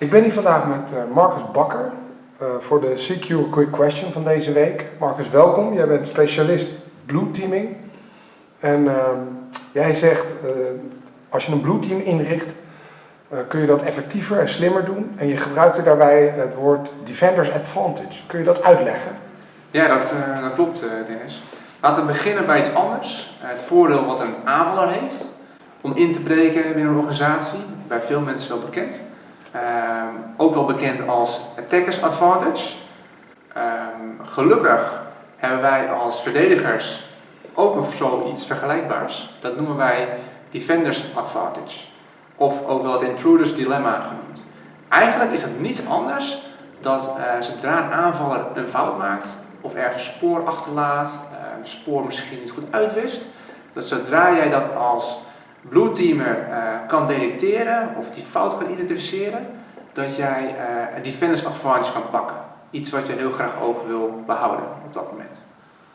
Ik ben hier vandaag met uh, Marcus Bakker uh, voor de Secure Quick Question van deze week. Marcus, welkom. Jij bent specialist Blue Teaming. En uh, jij zegt, als je een Blue Team inricht, kun je dat effectiever en slimmer doen. En je gebruikte daarbij het woord Defender's Advantage. Kun je dat uitleggen? Ja, dat, dat klopt Dennis. Laten we beginnen bij iets anders. het voordeel wat een aanvaller heeft om in te breken binnen een organisatie, bij veel mensen wel bekend. Ehm, ook wel bekend als Attackers Advantage. Ehm, gelukkig hebben wij als verdedigers ook zoiets vergelijkbaars. Dat noemen wij Defenders Advantage. Of ook wel het Intruders Dilemma genoemd. Eigenlijk is dat niets anders dat uh, zodra een aanvaller een fout maakt, of ergens spoor achterlaat, een spoor misschien niet goed uitwist, dat zodra jij dat als Blue Teamer uh, kan detecteren of die fout kan identificeren, dat jij uh, een defenders advantage kan pakken. Iets wat je heel graag ook wil behouden op dat moment.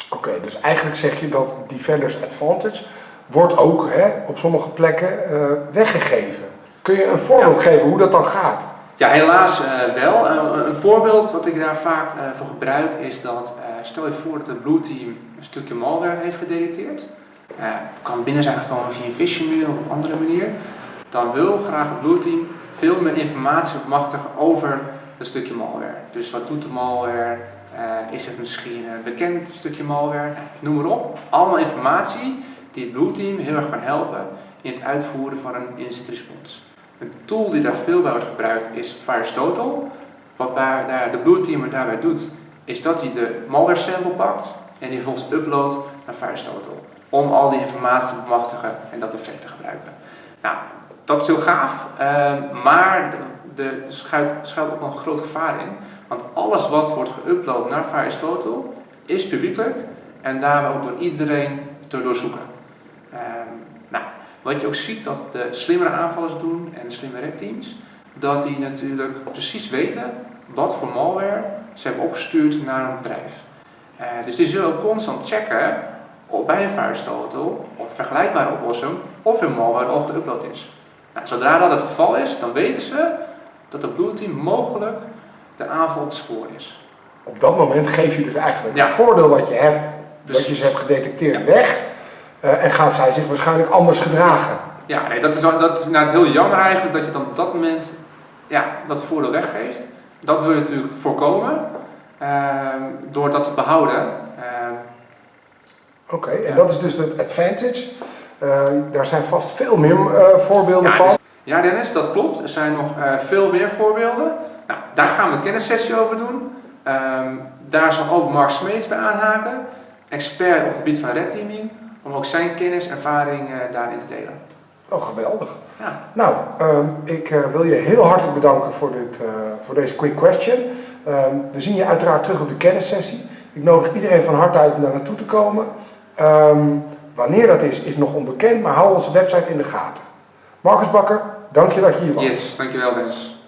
Oké, dus eigenlijk zeg je dat defenders advantage wordt ook hè, op sommige plekken uh, weggegeven. Kun je een voorbeeld geven hoe dat dan gaat? Ja, helaas wel. een voorbeeld wat ik daar vaak voor gebruik is dat, stel je voor dat het Blue Team een stukje malware heeft gedetecteerd uh, kan binnen zijn gekomen via een phishing mail of op andere manier, dan wil graag het Team veel meer informatie bemachtigen over een stukje malware. Dus wat doet de malware? Uh, is het misschien een bekend stukje malware? Noem maar op. Allemaal informatie die het Team heel erg kan helpen in het uitvoeren van een incident response. Een tool die daar veel bij wordt gebruikt is VirusTotal. Wat daar de Blue Teamer daarbij doet, is dat hij de malware sample pakt en die vervolgens uploadt naar VirusTotal om al die informatie te bemachtigen en dat effect te gebruiken. Nou, dat is heel gaaf, uh, maar er schuilt, ook een groot gevaar in. Want alles wat wordt geüpload naar VirusTotal is publiekelijk en daarmee ook door iedereen te doorzoeken. Uh, nou, wat je ook ziet dat de slimmere aanvallers doen en de slimme redteams, dat die natuurlijk precies weten wat voor malware ze hebben opgestuurd naar een bedrijf. Uh, dus die zullen ook constant checken bij een vuistauto of een vergelijkbare oplossing of een malware al geüpload is. Nou, zodra dat het geval is, dan weten ze dat het Blue Team mogelijk de aanval op het spoor is. Op dat moment geef je dus eigenlijk het voordeel wat je hebt, dat je ze hebt gedetecteerd, weg. Uh, en gaan zij zich waarschijnlijk anders gedragen. Ja, nee, dat is, dat is nou heel jammer eigenlijk dat je dan op dat moment ja, dat voordeel weggeeft. Dat wil je natuurlijk voorkomen uh, door dat te behouden. Oké, en dat is dus het advantage. Uh, daar zijn vast veel meer uh, voorbeelden ja, van. Dus, ja Dennis, dat klopt. Er zijn nog uh, veel meer voorbeelden. Nou, daar gaan we een kennissessie over doen. Um, daar zal ook Mark Smeets bij aanhaken. Expert op het gebied van red teaming. Om ook zijn kennis en ervaring daarin te delen. Oh, geweldig. Ja. Nou, um, ik wil je heel hartelijk bedanken voor, dit, voor deze quick question. Um, we zien je uiteraard terug op de kennissessie. Ik nodig iedereen van harte uit om daar naartoe te komen. Um, wanneer dat is, is nog onbekend, maar hou onze website in de gaten. Marcus Bakker, dank je dat je hier was. Yes, dankjewel Dennis.